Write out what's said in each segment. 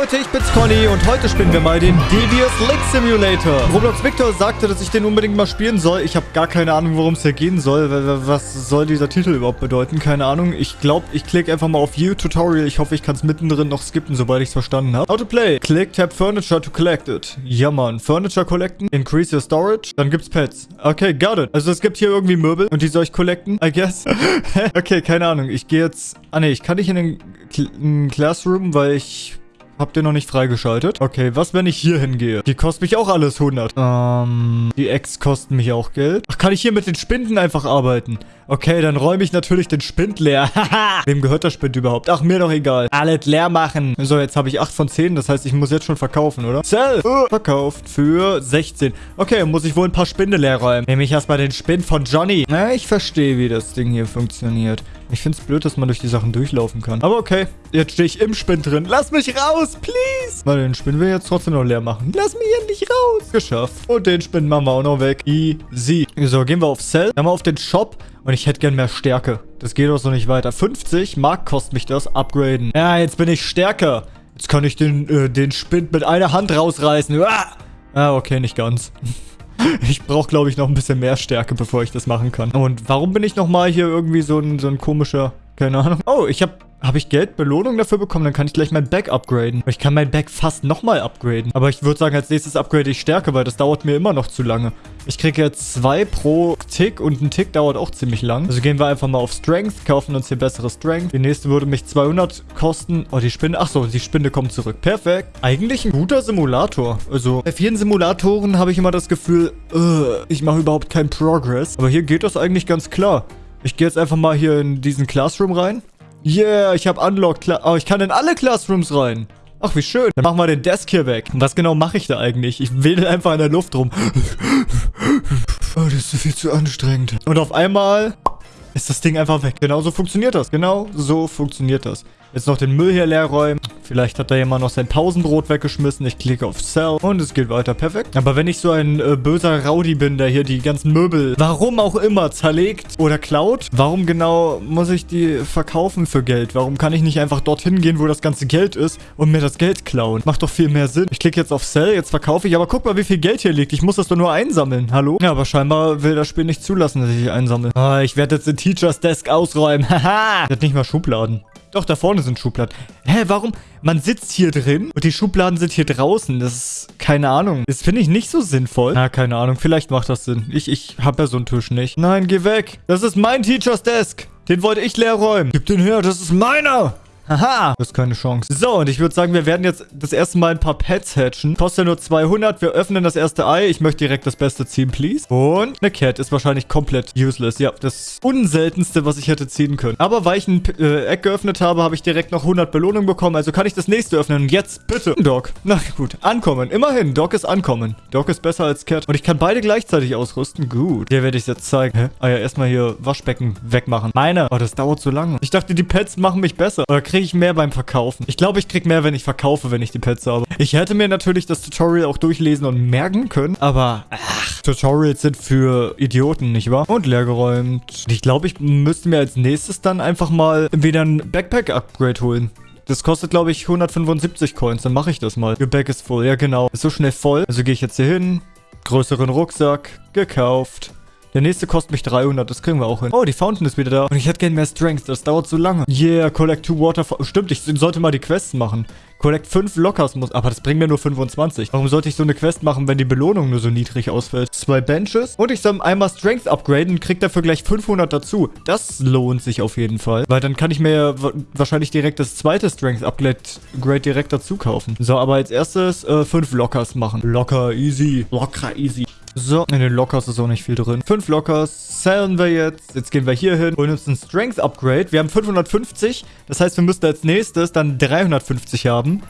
Leute, ich bin's Conny und heute spielen wir mal den Devious Lake Simulator. Roblox Victor sagte, dass ich den unbedingt mal spielen soll. Ich habe gar keine Ahnung, worum es hier gehen soll. Was soll dieser Titel überhaupt bedeuten? Keine Ahnung. Ich glaube, ich klicke einfach mal auf View Tutorial. Ich hoffe, ich kann es mittendrin noch skippen, sobald ich es verstanden habe. How to play. Click Tab Furniture to collect it. Ja, Mann. Furniture collecten. Increase your storage. Dann gibt's Pets. Okay, got it. Also es gibt hier irgendwie Möbel und die soll ich collecten, I guess. okay, keine Ahnung. Ich gehe jetzt... Ah, ne, ich kann nicht in den Cl Classroom, weil ich Habt ihr noch nicht freigeschaltet? Okay, was, wenn ich hier hingehe? Die kosten mich auch alles 100. Ähm, die Eggs kosten mich auch Geld. Ach, kann ich hier mit den Spinden einfach arbeiten? Okay, dann räume ich natürlich den Spind leer. Haha. Wem gehört der Spind überhaupt? Ach, mir doch egal. Alles leer machen. So, jetzt habe ich 8 von 10. Das heißt, ich muss jetzt schon verkaufen, oder? Sell. Uh, verkauft für 16. Okay, muss ich wohl ein paar Spinde leer räumen. Nehme ich erstmal den Spind von Johnny. Na, ich verstehe, wie das Ding hier funktioniert. Ich finde es blöd, dass man durch die Sachen durchlaufen kann. Aber okay, jetzt stehe ich im Spind drin. Lass mich raus, please. Mal den Spind will ich jetzt trotzdem noch leer machen. Lass mich endlich raus. Geschafft. Und den Spind machen wir auch noch weg. Easy. So, gehen wir auf Sell. Dann mal auf den Shop. Und ich hätte gern mehr Stärke. Das geht auch so nicht weiter. 50 Mark kostet mich das. Upgraden. Ja, jetzt bin ich stärker. Jetzt kann ich den, äh, den Spind mit einer Hand rausreißen. Ah, ah okay, nicht ganz. Ich brauche, glaube ich, noch ein bisschen mehr Stärke, bevor ich das machen kann. Und warum bin ich nochmal hier irgendwie so ein, so ein komischer... Keine Ahnung. Oh, ich habe habe ich Geld, Belohnung dafür bekommen? Dann kann ich gleich mein Back upgraden. Ich kann mein Back fast nochmal upgraden. Aber ich würde sagen, als nächstes upgrade ich Stärke, weil das dauert mir immer noch zu lange. Ich kriege jetzt zwei pro Tick und ein Tick dauert auch ziemlich lang. Also gehen wir einfach mal auf Strength, kaufen uns hier bessere Strength. Die nächste würde mich 200 kosten. Oh, die Spinne. Achso, die Spinne kommt zurück. Perfekt. Eigentlich ein guter Simulator. Also bei vielen Simulatoren habe ich immer das Gefühl, uh, ich mache überhaupt keinen Progress. Aber hier geht das eigentlich ganz klar. Ich gehe jetzt einfach mal hier in diesen Classroom rein. Yeah, ich habe Unlocked. Oh, ich kann in alle Classrooms rein. Ach, wie schön. Dann machen wir den Desk hier weg. Was genau mache ich da eigentlich? Ich wedel einfach in der Luft rum. Oh, das ist viel zu anstrengend. Und auf einmal ist das Ding einfach weg. Genau so funktioniert das. Genau so funktioniert das. Jetzt noch den Müll hier leer räumen. Vielleicht hat da jemand noch sein Pausenbrot weggeschmissen. Ich klicke auf Sell und es geht weiter. Perfekt. Aber wenn ich so ein äh, böser Rowdy bin, der hier die ganzen Möbel, warum auch immer, zerlegt oder klaut, warum genau muss ich die verkaufen für Geld? Warum kann ich nicht einfach dorthin gehen, wo das ganze Geld ist und mir das Geld klauen? Macht doch viel mehr Sinn. Ich klicke jetzt auf Sell, jetzt verkaufe ich. Aber guck mal, wie viel Geld hier liegt. Ich muss das doch nur einsammeln. Hallo? Ja, aber scheinbar will das Spiel nicht zulassen, dass ich einsammle. Ah, ich werde jetzt den Teachers Desk ausräumen. Haha. Der hat nicht mal Schubladen. Doch, da vorne sind Schubladen. Hä, warum? Man sitzt hier drin und die Schubladen sind hier draußen. Das ist, keine Ahnung. Das finde ich nicht so sinnvoll. Na, keine Ahnung. Vielleicht macht das Sinn. Ich, ich habe ja so einen Tisch nicht. Nein, geh weg. Das ist mein Teacher's Desk. Den wollte ich leer räumen. Gib den her, das ist meiner. Haha, das ist keine Chance. So, und ich würde sagen, wir werden jetzt das erste Mal ein paar Pets hatchen. Kostet nur 200. Wir öffnen das erste Ei. Ich möchte direkt das Beste ziehen, please. Und eine Cat ist wahrscheinlich komplett useless. Ja, das unseltenste, was ich hätte ziehen können. Aber weil ich ein äh, Eck geöffnet habe, habe ich direkt noch 100 Belohnungen bekommen. Also kann ich das nächste öffnen. Und jetzt bitte. Doc. Na gut, ankommen. Immerhin, Doc ist ankommen. Doc ist besser als Cat. Und ich kann beide gleichzeitig ausrüsten. Gut. Der werde ich jetzt zeigen. Hä? Ah ja, erstmal hier Waschbecken wegmachen. Meine. Oh, das dauert so lange. Ich dachte, die Pets machen mich besser. Oder kriege kriege ich mehr beim Verkaufen. Ich glaube, ich kriege mehr, wenn ich verkaufe, wenn ich die Pets habe. Ich hätte mir natürlich das Tutorial auch durchlesen und merken können, aber ach, Tutorials sind für Idioten, nicht wahr? Und leergeräumt. Ich glaube, ich müsste mir als nächstes dann einfach mal wieder ein Backpack-Upgrade holen. Das kostet, glaube ich, 175 Coins. Dann mache ich das mal. Your bag is full. Ja, genau. Ist so schnell voll. Also gehe ich jetzt hier hin. Größeren Rucksack. Gekauft. Der nächste kostet mich 300. Das kriegen wir auch hin. Oh, die Fountain ist wieder da. Und ich hätte gerne mehr Strength. Das dauert so lange. Yeah, collect two water... Stimmt, ich sollte mal die Quests machen. Collect 5 Lockers muss... Aber das bringt mir nur 25. Warum sollte ich so eine Quest machen, wenn die Belohnung nur so niedrig ausfällt? Zwei Benches. Und ich soll einmal Strength upgraden und krieg dafür gleich 500 dazu. Das lohnt sich auf jeden Fall. Weil dann kann ich mir wahrscheinlich direkt das zweite Strength Upgrade direkt dazu kaufen. So, aber als erstes äh, 5 Lockers machen. Locker, easy. Locker, easy. So, in den Lockers ist auch nicht viel drin. Fünf Lockers sellen wir jetzt. Jetzt gehen wir hier hin, holen uns ein Strength Upgrade. Wir haben 550. Das heißt, wir müssten als nächstes dann 350 haben.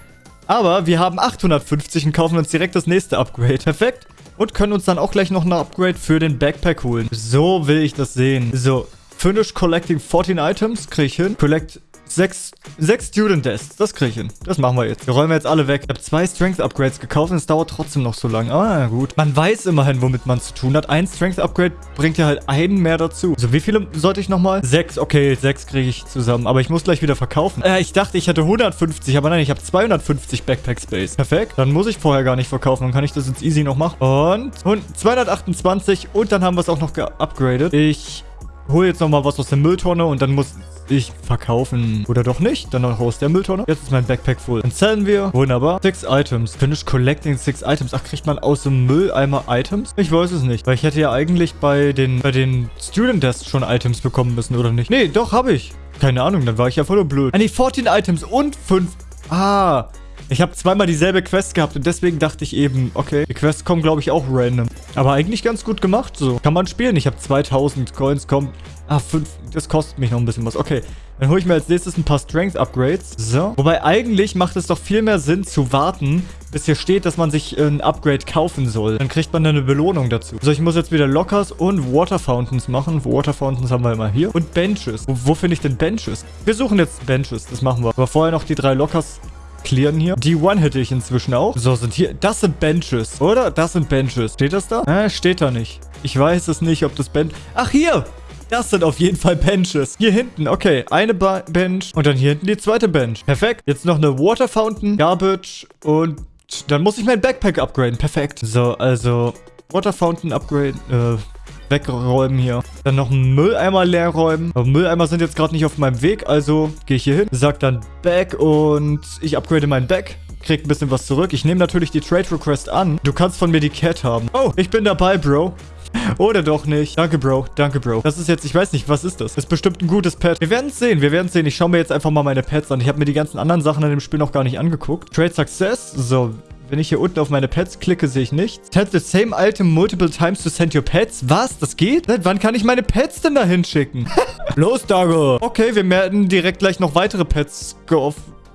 Aber wir haben 850 und kaufen uns direkt das nächste Upgrade. Perfekt. Und können uns dann auch gleich noch ein Upgrade für den Backpack holen. So will ich das sehen. So, finish collecting 14 items. Kriege ich hin. Collect Sechs, sechs Student Desks. Das kriege ich hin. Das machen wir jetzt. Wir räumen jetzt alle weg. Ich habe zwei Strength Upgrades gekauft und es dauert trotzdem noch so lange. Na gut. Man weiß immerhin, womit man zu tun hat. Ein Strength Upgrade bringt ja halt einen mehr dazu. So, wie viele sollte ich nochmal? Sechs. Okay, sechs kriege ich zusammen. Aber ich muss gleich wieder verkaufen. Äh, ich dachte, ich hätte 150. Aber nein, ich habe 250 Backpack Space. Perfekt. Dann muss ich vorher gar nicht verkaufen. Dann kann ich das jetzt easy noch machen. Und, und 228. Und dann haben wir es auch noch geupgradet. Ich hole jetzt nochmal was aus der Mülltonne und dann muss ich verkaufen. Oder doch nicht. Dann noch aus der Mülltonne. Jetzt ist mein Backpack voll. Dann zählen wir. Wunderbar. Six Items. Finish collecting six Items. Ach, kriegt man aus dem Mülleimer Items? Ich weiß es nicht. Weil ich hätte ja eigentlich bei den, bei den Student Desks schon Items bekommen müssen, oder nicht? Nee, doch, habe ich. Keine Ahnung, dann war ich ja voll blöd. Ah, nee, 14 Items und 5... Ah, ich habe zweimal dieselbe Quest gehabt und deswegen dachte ich eben, okay, die Quests kommen, glaube ich, auch random. Aber eigentlich ganz gut gemacht, so. Kann man spielen. Ich habe 2000 Coins, kommt... Ah, 5. Das kostet mich noch ein bisschen was. Okay, dann hole ich mir als nächstes ein paar Strength-Upgrades. So. Wobei eigentlich macht es doch viel mehr Sinn zu warten, bis hier steht, dass man sich ein Upgrade kaufen soll. Dann kriegt man eine Belohnung dazu. So, ich muss jetzt wieder Lockers und Water Fountains machen. Water Fountains haben wir immer hier. Und Benches. Wo, wo finde ich denn Benches? Wir suchen jetzt Benches. Das machen wir. Aber vorher noch die drei Lockers clearen hier. Die One hätte ich inzwischen auch. So, sind hier... Das sind Benches, oder? Das sind Benches. Steht das da? Äh, steht da nicht. Ich weiß es nicht, ob das Bench... Ach, hier! Das sind auf jeden Fall Benches. Hier hinten, okay. Eine ba Bench und dann hier hinten die zweite Bench. Perfekt. Jetzt noch eine Water Fountain, Garbage und dann muss ich mein Backpack upgraden. Perfekt. So, also Water Fountain upgrade, äh, wegräumen hier. Dann noch einen Mülleimer leer räumen. Aber Mülleimer sind jetzt gerade nicht auf meinem Weg, also gehe ich hier hin, sag dann Back und ich upgrade mein Back. Krieg ein bisschen was zurück. Ich nehme natürlich die Trade Request an. Du kannst von mir die Cat haben. Oh, ich bin dabei, Bro. Oder doch nicht. Danke, Bro. Danke, Bro. Das ist jetzt, ich weiß nicht, was ist das? Ist bestimmt ein gutes Pet. Wir werden es sehen. Wir werden es sehen. Ich schaue mir jetzt einfach mal meine Pets an. Ich habe mir die ganzen anderen Sachen in dem Spiel noch gar nicht angeguckt. Trade Success. So, wenn ich hier unten auf meine Pets klicke, sehe ich nichts. Tap the same item multiple times to send your pets. Was? Das geht? Seit wann kann ich meine Pets denn da hinschicken? Los, Dago. Okay, wir werden direkt gleich noch weitere Pets.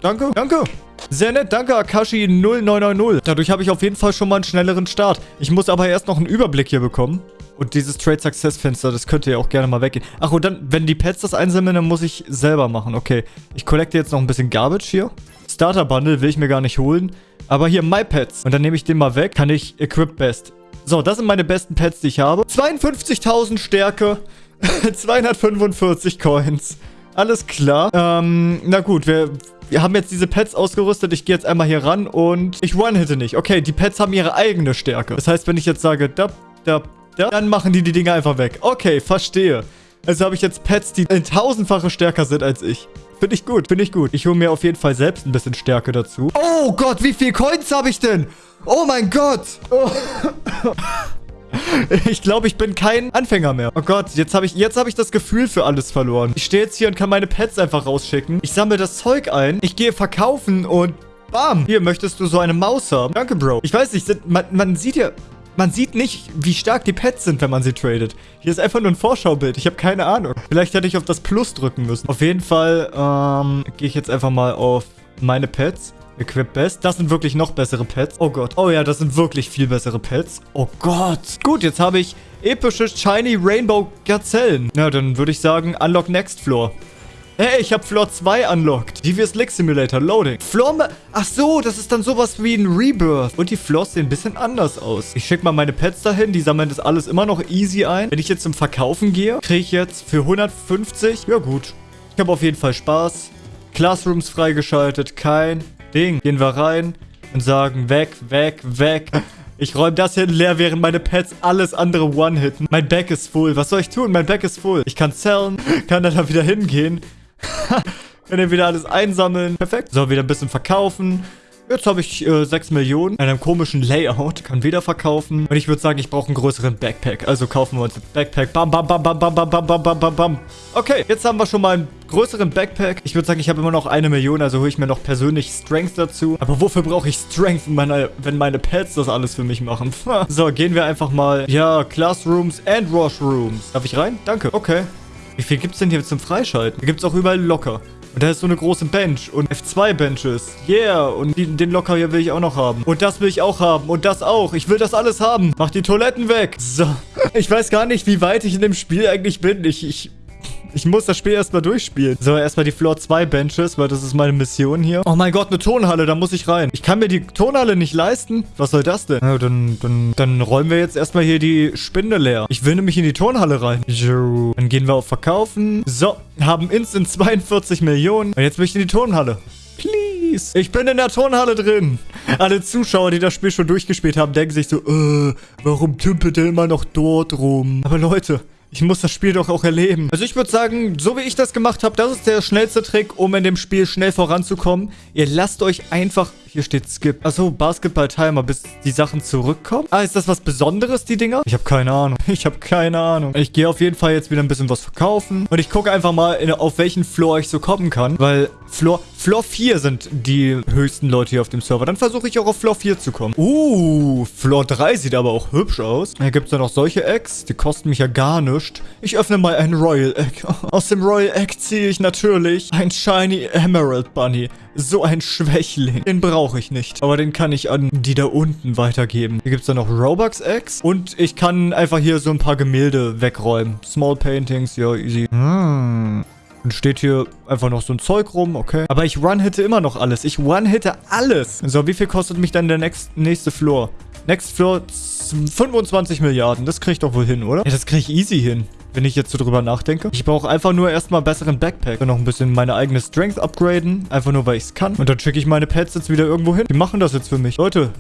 Danke, danke. Sehr nett, danke Akashi 0990. Dadurch habe ich auf jeden Fall schon mal einen schnelleren Start. Ich muss aber erst noch einen Überblick hier bekommen. Und dieses Trade Success Fenster, das könnte ja auch gerne mal weggehen. Ach, und dann, wenn die Pets das einsammeln, dann muss ich selber machen. Okay, ich collecte jetzt noch ein bisschen Garbage hier. Starter Bundle will ich mir gar nicht holen. Aber hier, My Pets. Und dann nehme ich den mal weg. Kann ich Equip Best. So, das sind meine besten Pets, die ich habe. 52.000 Stärke. 245 Coins. Alles klar. Ähm, na gut, wir, wir haben jetzt diese Pets ausgerüstet. Ich gehe jetzt einmal hier ran und ich one-hitte nicht. Okay, die Pets haben ihre eigene Stärke. Das heißt, wenn ich jetzt sage, da, da, da, dann machen die die Dinge einfach weg. Okay, verstehe. Also habe ich jetzt Pets, die in tausendfache stärker sind als ich. Finde ich gut, finde ich gut. Ich hole mir auf jeden Fall selbst ein bisschen Stärke dazu. Oh Gott, wie viel Coins habe ich denn? Oh mein Gott. Oh. Ich glaube, ich bin kein Anfänger mehr. Oh Gott, jetzt habe ich, hab ich das Gefühl für alles verloren. Ich stehe jetzt hier und kann meine Pets einfach rausschicken. Ich sammle das Zeug ein. Ich gehe verkaufen und bam. Hier, möchtest du so eine Maus haben? Danke, Bro. Ich weiß nicht, man, man sieht ja... Man sieht nicht, wie stark die Pets sind, wenn man sie tradet. Hier ist einfach nur ein Vorschaubild. Ich habe keine Ahnung. Vielleicht hätte ich auf das Plus drücken müssen. Auf jeden Fall ähm, gehe ich jetzt einfach mal auf meine Pets. Equip Best. Das sind wirklich noch bessere Pets. Oh Gott. Oh ja, das sind wirklich viel bessere Pets. Oh Gott. Gut, jetzt habe ich epische Shiny Rainbow Gazellen. Na, dann würde ich sagen, Unlock Next Floor. Hey, ich habe Floor 2 unlocked. Devious Lick Simulator Loading. Floor... Ach so, das ist dann sowas wie ein Rebirth. Und die Floors sehen ein bisschen anders aus. Ich schicke mal meine Pets dahin. Die sammeln das alles immer noch easy ein. Wenn ich jetzt zum Verkaufen gehe, kriege ich jetzt für 150... Ja gut. Ich habe auf jeden Fall Spaß. Classrooms freigeschaltet. Kein Ding. Gehen wir rein und sagen weg, weg, weg. Ich räume das hier leer, während meine Pets alles andere one-hitten. Mein Back ist full. Was soll ich tun? Mein Back ist full. Ich kann zellen, kann dann da wieder hingehen Kann er wieder alles einsammeln. Perfekt. So, wieder ein bisschen verkaufen. Jetzt habe ich äh, 6 Millionen in einem komischen Layout. Kann wieder verkaufen. Und ich würde sagen, ich brauche einen größeren Backpack. Also kaufen wir uns ein Backpack. Bam, bam, bam, bam, bam, bam, bam, bam, bam, bam, bam. Okay, jetzt haben wir schon mal einen größeren Backpack. Ich würde sagen, ich habe immer noch eine Million. Also hole ich mir noch persönlich Strength dazu. Aber wofür brauche ich Strength, meine, wenn meine Pets das alles für mich machen? so, gehen wir einfach mal. Ja, Classrooms and Washrooms. Darf ich rein? Danke. Okay. Wie viel gibt es denn hier zum Freischalten? Da gibt es auch überall locker. Und da ist so eine große Bench und F2-Benches. Yeah, und die, den Locker hier will ich auch noch haben. Und das will ich auch haben. Und das auch. Ich will das alles haben. Mach die Toiletten weg. So. Ich weiß gar nicht, wie weit ich in dem Spiel eigentlich bin. Ich, ich, Ich muss das Spiel erstmal durchspielen. So, erstmal die Floor 2 Benches, weil das ist meine Mission hier. Oh mein Gott, eine Tonhalle, da muss ich rein. Ich kann mir die Tonhalle nicht leisten. Was soll das denn? Ja, dann, dann, dann räumen wir jetzt erstmal hier die Spinde leer. Ich will nämlich in die Tonhalle rein. So, dann gehen wir auf Verkaufen. So, haben instant 42 Millionen. Und jetzt möchte ich in die Tonhalle. Please. Ich bin in der Turnhalle drin. Alle Zuschauer, die das Spiel schon durchgespielt haben, denken sich so, äh, warum tümpelt der immer noch dort rum? Aber Leute, ich muss das Spiel doch auch erleben. Also ich würde sagen, so wie ich das gemacht habe, das ist der schnellste Trick, um in dem Spiel schnell voranzukommen. Ihr lasst euch einfach hier steht Skip. Achso, Basketball-Timer, bis die Sachen zurückkommen. Ah, ist das was Besonderes, die Dinger? Ich habe keine Ahnung. Ich habe keine Ahnung. Ich gehe auf jeden Fall jetzt wieder ein bisschen was verkaufen. Und ich gucke einfach mal, in, auf welchen Floor ich so kommen kann. Weil Floor, Floor 4 sind die höchsten Leute hier auf dem Server. Dann versuche ich auch auf Floor 4 zu kommen. Uh, Floor 3 sieht aber auch hübsch aus. Hier gibt es ja noch solche Eggs. Die kosten mich ja gar nichts. Ich öffne mal ein Royal Egg. Aus dem Royal Egg ziehe ich natürlich ein Shiny Emerald Bunny. So ein Schwächling. Den brauche ich nicht. Aber den kann ich an die da unten weitergeben. Hier gibt es dann noch Robux Eggs. Und ich kann einfach hier so ein paar Gemälde wegräumen. Small Paintings, ja, easy. Hm. Und steht hier einfach noch so ein Zeug rum, okay. Aber ich one-hitte immer noch alles. Ich one-hitte alles. So, wie viel kostet mich dann der next, nächste Floor? Next Floor 25 Milliarden. Das kriege ich doch wohl hin, oder? Ja, das kriege ich easy hin wenn ich jetzt so drüber nachdenke. Ich brauche einfach nur erstmal einen besseren Backpack. Und noch ein bisschen meine eigene Strength upgraden. Einfach nur, weil ich es kann. Und dann schicke ich meine Pets jetzt wieder irgendwo hin. Die machen das jetzt für mich. Leute,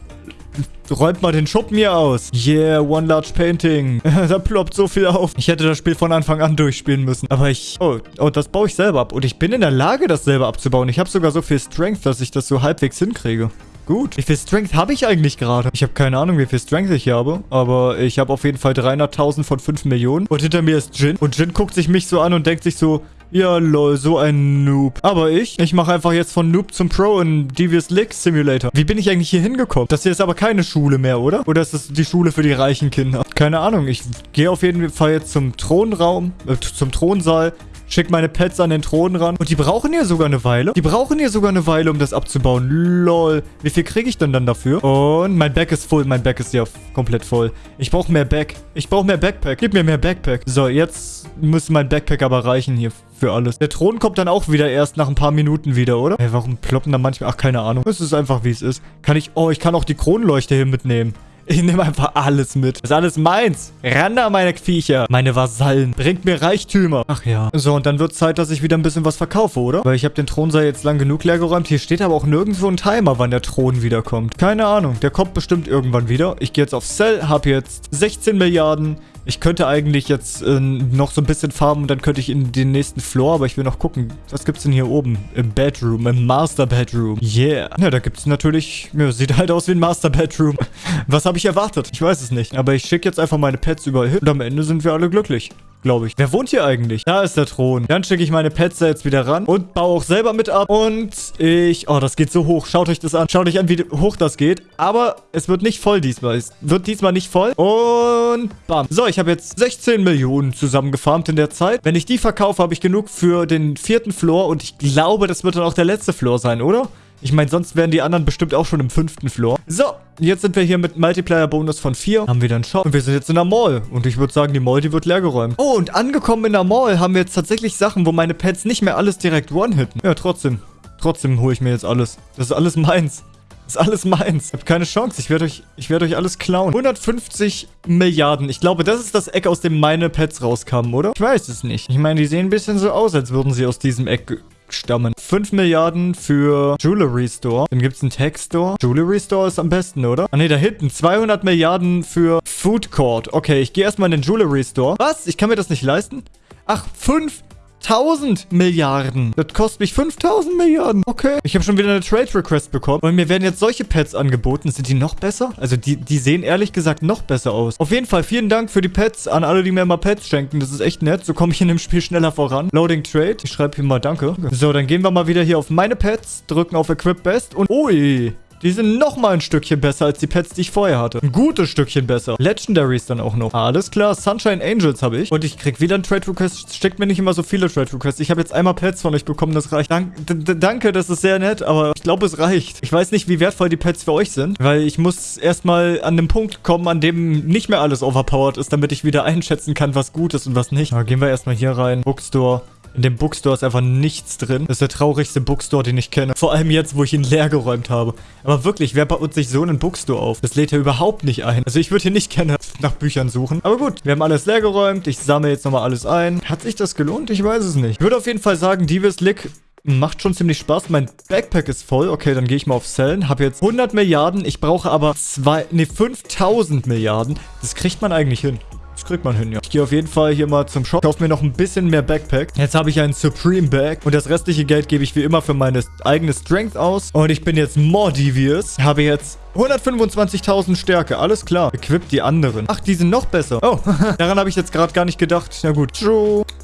Räumt mal den Schuppen hier aus. Yeah, One Large Painting. da ploppt so viel auf. Ich hätte das Spiel von Anfang an durchspielen müssen. Aber ich... Oh, oh, das baue ich selber ab. Und ich bin in der Lage, das selber abzubauen. Ich habe sogar so viel Strength, dass ich das so halbwegs hinkriege. Gut. Wie viel Strength habe ich eigentlich gerade? Ich habe keine Ahnung, wie viel Strength ich habe. Aber ich habe auf jeden Fall 300.000 von 5 Millionen. Und hinter mir ist Jin. Und Jin guckt sich mich so an und denkt sich so... Ja, lol, so ein Noob. Aber ich, ich mache einfach jetzt von Noob zum Pro in Devious Lick Simulator. Wie bin ich eigentlich hier hingekommen? Das hier ist aber keine Schule mehr, oder? Oder ist das die Schule für die reichen Kinder? Keine Ahnung. Ich gehe auf jeden Fall jetzt zum Thronraum, äh, zum Thronsaal. Schick meine Pets an den Thron ran. Und die brauchen ja sogar eine Weile. Die brauchen ja sogar eine Weile, um das abzubauen. Lol. Wie viel kriege ich denn dann dafür? Und mein Back ist voll. Mein Back ist ja komplett voll. Ich brauche mehr Back. Ich brauche mehr Backpack. Gib mir mehr Backpack. So, jetzt muss mein Backpack aber reichen hier für alles. Der Thron kommt dann auch wieder erst nach ein paar Minuten wieder, oder? Ey, warum ploppen da manchmal... Ach, keine Ahnung. Es ist einfach, wie es ist. Kann ich... Oh, ich kann auch die Kronleuchte hier mitnehmen. Ich nehme einfach alles mit. Das ist alles meins. Ran meine Viecher. Meine Vasallen. Bringt mir Reichtümer. Ach ja. So, und dann wird Zeit, dass ich wieder ein bisschen was verkaufe, oder? Weil ich habe den Thronsaal jetzt lang genug leergeräumt. Hier steht aber auch nirgendwo ein Timer, wann der Thron wiederkommt. Keine Ahnung. Der kommt bestimmt irgendwann wieder. Ich gehe jetzt auf Cell, habe jetzt 16 Milliarden. Ich könnte eigentlich jetzt äh, noch so ein bisschen farben und dann könnte ich in den nächsten Floor, aber ich will noch gucken, was gibt's denn hier oben? Im Bedroom, im Master Bedroom. Yeah. Ja, da gibt's natürlich, ja, sieht halt aus wie ein Master Bedroom. Was habe ich erwartet? Ich weiß es nicht. Aber ich schicke jetzt einfach meine Pets überall hin und am Ende sind wir alle glücklich glaube ich. Wer wohnt hier eigentlich? Da ist der Thron. Dann schicke ich meine Pets da jetzt wieder ran und baue auch selber mit ab. Und ich... Oh, das geht so hoch. Schaut euch das an. Schaut euch an, wie hoch das geht. Aber es wird nicht voll diesmal. Es wird diesmal nicht voll. Und bam. So, ich habe jetzt 16 Millionen zusammengefarmt in der Zeit. Wenn ich die verkaufe, habe ich genug für den vierten Floor. Und ich glaube, das wird dann auch der letzte Floor sein, oder? Ich meine, sonst wären die anderen bestimmt auch schon im fünften Floor. So, jetzt sind wir hier mit Multiplier-Bonus von 4. Haben wir dann Shop. Und wir sind jetzt in der Mall. Und ich würde sagen, die Mall, die wird leergeräumt. Oh, und angekommen in der Mall haben wir jetzt tatsächlich Sachen, wo meine Pets nicht mehr alles direkt one-hitten. Ja, trotzdem. Trotzdem hole ich mir jetzt alles. Das ist alles meins. Das ist alles meins. Ich habe keine Chance. Ich werde euch, ich werde euch alles klauen. 150 Milliarden. Ich glaube, das ist das Eck, aus dem meine Pets rauskamen, oder? Ich weiß es nicht. Ich meine, die sehen ein bisschen so aus, als würden sie aus diesem Eck stammen. 5 Milliarden für Jewelry Store. Dann gibt es einen Tech Store. Jewelry Store ist am besten, oder? Ah ne, da hinten. 200 Milliarden für Food Court. Okay, ich gehe erstmal in den Jewelry Store. Was? Ich kann mir das nicht leisten? Ach, 5 1000 Milliarden. Das kostet mich 5000 Milliarden. Okay. Ich habe schon wieder eine Trade Request bekommen. Und mir werden jetzt solche Pets angeboten. Sind die noch besser? Also die, die sehen ehrlich gesagt noch besser aus. Auf jeden Fall vielen Dank für die Pets an alle, die mir mal Pets schenken. Das ist echt nett. So komme ich in dem Spiel schneller voran. Loading Trade. Ich schreibe hier mal Danke. So, dann gehen wir mal wieder hier auf meine Pets, drücken auf Equip Best und... Ui. Die sind nochmal ein Stückchen besser als die Pets, die ich vorher hatte. Ein gutes Stückchen besser. Legendaries dann auch noch. Alles klar, Sunshine Angels habe ich. Und ich krieg wieder ein Trade Request. Steckt mir nicht immer so viele Trade Requests. Ich habe jetzt einmal Pets von euch bekommen, das reicht. Dank, danke, das ist sehr nett, aber ich glaube, es reicht. Ich weiß nicht, wie wertvoll die Pets für euch sind, weil ich muss erstmal an den Punkt kommen, an dem nicht mehr alles overpowered ist, damit ich wieder einschätzen kann, was gut ist und was nicht. Aber gehen wir erstmal hier rein. Bookstore. In dem Bookstore ist einfach nichts drin. Das ist der traurigste Bookstore, den ich kenne. Vor allem jetzt, wo ich ihn leer geräumt habe. Aber wirklich, wer baut sich so einen Bookstore auf? Das lädt ja überhaupt nicht ein. Also ich würde hier nicht gerne nach Büchern suchen. Aber gut, wir haben alles leer geräumt. Ich sammle jetzt nochmal alles ein. Hat sich das gelohnt? Ich weiß es nicht. Ich würde auf jeden Fall sagen, Divis Lick Macht schon ziemlich Spaß. Mein Backpack ist voll. Okay, dann gehe ich mal auf Sellen. Habe jetzt 100 Milliarden. Ich brauche aber zwei, ne, 5000 Milliarden. Das kriegt man eigentlich hin. Kriegt man hin, ja. Ich gehe auf jeden Fall hier mal zum Shop. Kaufe mir noch ein bisschen mehr Backpack. Jetzt habe ich einen Supreme Bag. Und das restliche Geld gebe ich wie immer für meine eigene Strength aus. Und ich bin jetzt more devious. Habe jetzt 125.000 Stärke, alles klar. Equip die anderen. Ach, die sind noch besser. Oh, daran habe ich jetzt gerade gar nicht gedacht. Na gut.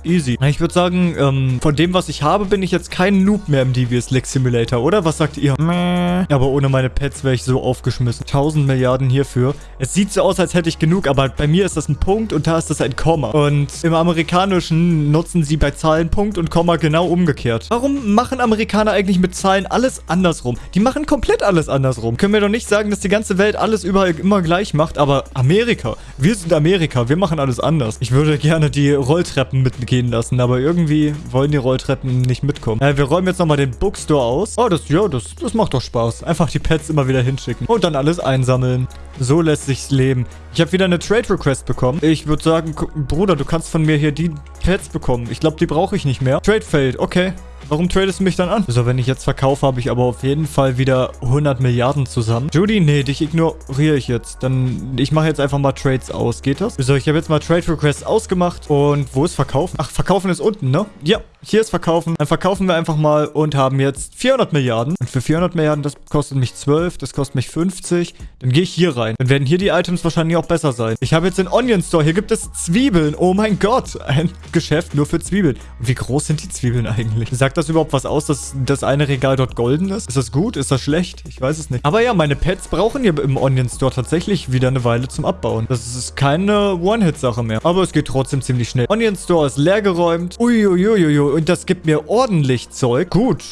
Easy. Ich würde sagen, ähm, von dem, was ich habe, bin ich jetzt kein Noob mehr im Devious Lick Simulator, oder? Was sagt ihr? Mäh. Aber ohne meine Pets wäre ich so aufgeschmissen. 1000 Milliarden hierfür. Es sieht so aus, als hätte ich genug, aber bei mir ist das ein Punkt und da ist das ein Komma. Und im Amerikanischen nutzen sie bei Zahlen Punkt und Komma genau umgekehrt. Warum machen Amerikaner eigentlich mit Zahlen alles andersrum? Die machen komplett alles andersrum. Können wir doch nicht sagen, sagen, dass die ganze Welt alles überall immer gleich macht, aber Amerika, wir sind Amerika, wir machen alles anders. Ich würde gerne die Rolltreppen mitgehen lassen, aber irgendwie wollen die Rolltreppen nicht mitkommen. Äh, wir räumen jetzt nochmal den Bookstore aus. Oh, das, ja, das, das macht doch Spaß. Einfach die Pets immer wieder hinschicken und dann alles einsammeln. So lässt sich's leben. Ich habe wieder eine Trade Request bekommen. Ich würde sagen, Bruder, du kannst von mir hier die Pets bekommen. Ich glaube, die brauche ich nicht mehr. Trade failed. Okay. Warum tradest du mich dann an? So, wenn ich jetzt verkaufe, habe ich aber auf jeden Fall wieder 100 Milliarden zusammen. Judy, nee, dich ignoriere ich jetzt. Dann, ich mache jetzt einfach mal Trades aus. Geht das? So, ich habe jetzt mal Trade Requests ausgemacht. Und wo ist Verkaufen? Ach, Verkaufen ist unten, ne? Ja, hier ist Verkaufen. Dann verkaufen wir einfach mal und haben jetzt 400 Milliarden. Und für 400 Milliarden, das kostet mich 12, das kostet mich 50. Dann gehe ich hier rein. Dann werden hier die Items wahrscheinlich auch besser sein. Ich habe jetzt den Onion Store. Hier gibt es Zwiebeln. Oh mein Gott. Ein Geschäft nur für Zwiebeln. Und wie groß sind die Zwiebeln eigentlich? Sagt das das überhaupt was aus, dass das eine Regal dort golden ist? Ist das gut? Ist das schlecht? Ich weiß es nicht. Aber ja, meine Pets brauchen hier im Onion Store tatsächlich wieder eine Weile zum Abbauen. Das ist keine One-Hit-Sache mehr. Aber es geht trotzdem ziemlich schnell. Onion Store ist leergeräumt. Uiuiuiui. Und das gibt mir ordentlich Zeug. Gut.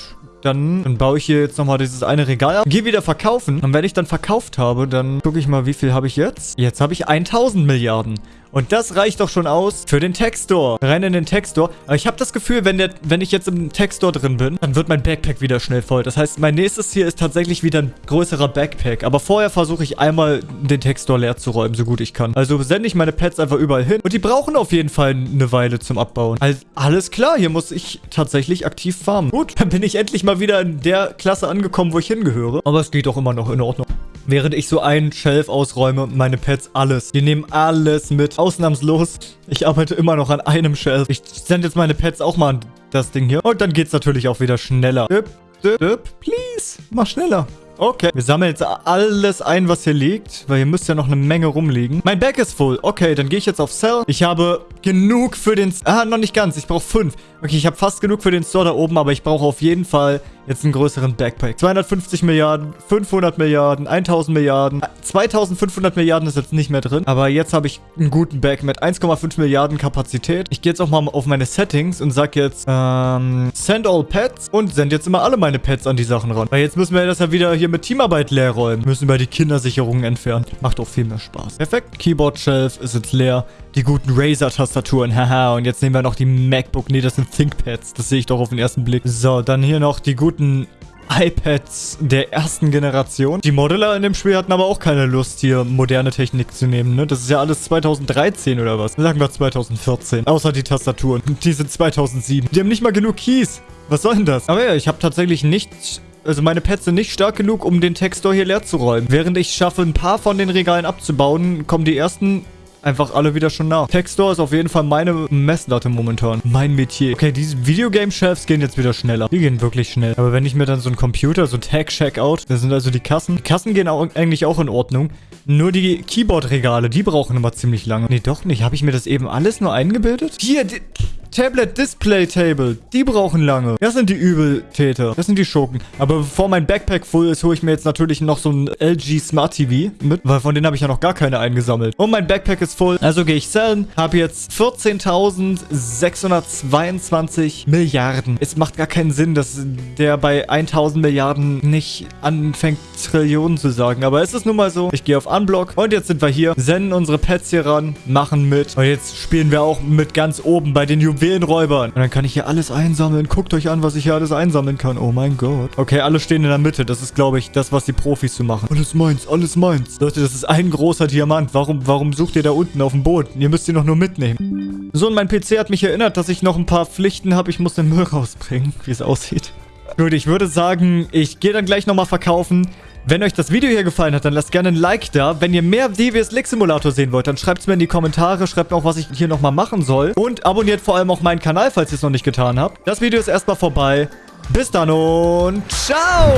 Dann, dann, baue ich hier jetzt nochmal dieses eine Regal ab. Gehe wieder verkaufen. Und wenn ich dann verkauft habe, dann gucke ich mal, wie viel habe ich jetzt? Jetzt habe ich 1000 Milliarden. Und das reicht doch schon aus für den Textstore. Rein in den Textstore. Aber ich habe das Gefühl, wenn, der, wenn ich jetzt im Textstore drin bin, dann wird mein Backpack wieder schnell voll. Das heißt, mein nächstes Ziel ist tatsächlich wieder ein größerer Backpack. Aber vorher versuche ich einmal den Textstore leer zu räumen, so gut ich kann. Also sende ich meine Pets einfach überall hin. Und die brauchen auf jeden Fall eine Weile zum Abbauen. Also, alles klar, hier muss ich tatsächlich aktiv farmen. Gut, dann bin ich endlich mal wieder in der Klasse angekommen, wo ich hingehöre. Aber es geht doch immer noch in Ordnung. Während ich so einen Shelf ausräume, meine Pets alles. Die nehmen alles mit. Ausnahmslos. Ich arbeite immer noch an einem Shelf. Ich sende jetzt meine Pets auch mal an das Ding hier. Und dann geht's natürlich auch wieder schneller. Dip, dip, dip. Please, mach schneller. Okay. Wir sammeln jetzt alles ein, was hier liegt, weil hier müsste ja noch eine Menge rumliegen. Mein Bag ist voll. Okay, dann gehe ich jetzt auf Sell. Ich habe genug für den... Ah, noch nicht ganz. Ich brauche fünf. Okay, ich habe fast genug für den Store da oben, aber ich brauche auf jeden Fall jetzt einen größeren Backpack. 250 Milliarden, 500 Milliarden, 1000 Milliarden. 2500 Milliarden ist jetzt nicht mehr drin. Aber jetzt habe ich einen guten Back mit 1,5 Milliarden Kapazität. Ich gehe jetzt auch mal auf meine Settings und sage jetzt, ähm, send all Pets und sende jetzt immer alle meine Pets an die Sachen ran. Weil jetzt müssen wir das ja wieder hier mit Teamarbeit leer räumen. Müssen wir die Kindersicherungen entfernen. Macht auch viel mehr Spaß. Perfekt. Keyboard Shelf ist jetzt leer. Die guten Razer-Tastaturen, haha. Und jetzt nehmen wir noch die MacBook. Nee, das sind ThinkPads. Das sehe ich doch auf den ersten Blick. So, dann hier noch die guten iPads der ersten Generation. Die Modeller in dem Spiel hatten aber auch keine Lust, hier moderne Technik zu nehmen, ne? Das ist ja alles 2013 oder was? Sagen wir 2014. Außer die Tastaturen. Die sind 2007. Die haben nicht mal genug Keys. Was soll denn das? Aber ja, ich habe tatsächlich nicht also meine Pets sind nicht stark genug, um den Textor hier leer zu räumen. Während ich schaffe, ein paar von den Regalen abzubauen, kommen die ersten einfach alle wieder schon nach. Textstore ist auf jeden Fall meine Messlatte momentan. Mein Metier. Okay, diese Videogame-Shelves gehen jetzt wieder schneller. Die gehen wirklich schnell. Aber wenn ich mir dann so einen Computer, so Tag-Checkout, das sind also die Kassen. Die Kassen gehen auch eigentlich auch in Ordnung. Nur die Keyboard-Regale, die brauchen immer ziemlich lange. Nee, doch nicht. Habe ich mir das eben alles nur eingebildet? Hier, die Tablet Display Table. Die brauchen lange. Das sind die Übeltäter. Das sind die Schurken. Aber bevor mein Backpack voll ist, hole ich mir jetzt natürlich noch so ein LG Smart TV mit, weil von denen habe ich ja noch gar keine eingesammelt. Und mein Backpack ist voll. Also gehe ich sellen. Habe jetzt 14.622 Milliarden. Es macht gar keinen Sinn, dass der bei 1000 Milliarden nicht anfängt, Trillionen zu sagen. Aber es ist nun mal so. Ich gehe auf Unblock. Und jetzt sind wir hier. Senden unsere Pets hier ran. Machen mit. Und jetzt spielen wir auch mit ganz oben bei den Juwelenräubern. Und dann kann ich hier alles einsammeln. Guckt euch an, was ich hier alles einsammeln kann. Oh mein Gott. Okay, alle stehen in der Mitte. Das ist, glaube ich, das, was die Profis zu machen. Alles meins, alles meins. Leute, das ist ein großer Diamant. Warum, warum sucht ihr da unten auf dem Boden? Ihr müsst ihn doch nur mitnehmen. So, und mein PC hat mich erinnert, dass ich noch ein paar Pflichten habe. Ich muss den Müll rausbringen, wie es aussieht. Gut, ich würde sagen, ich gehe dann gleich nochmal verkaufen. Wenn euch das Video hier gefallen hat, dann lasst gerne ein Like da. Wenn ihr mehr DWS Lick Simulator sehen wollt, dann schreibt es mir in die Kommentare. Schreibt mir auch, was ich hier nochmal machen soll. Und abonniert vor allem auch meinen Kanal, falls ihr es noch nicht getan habt. Das Video ist erstmal vorbei. Bis dann und ciao!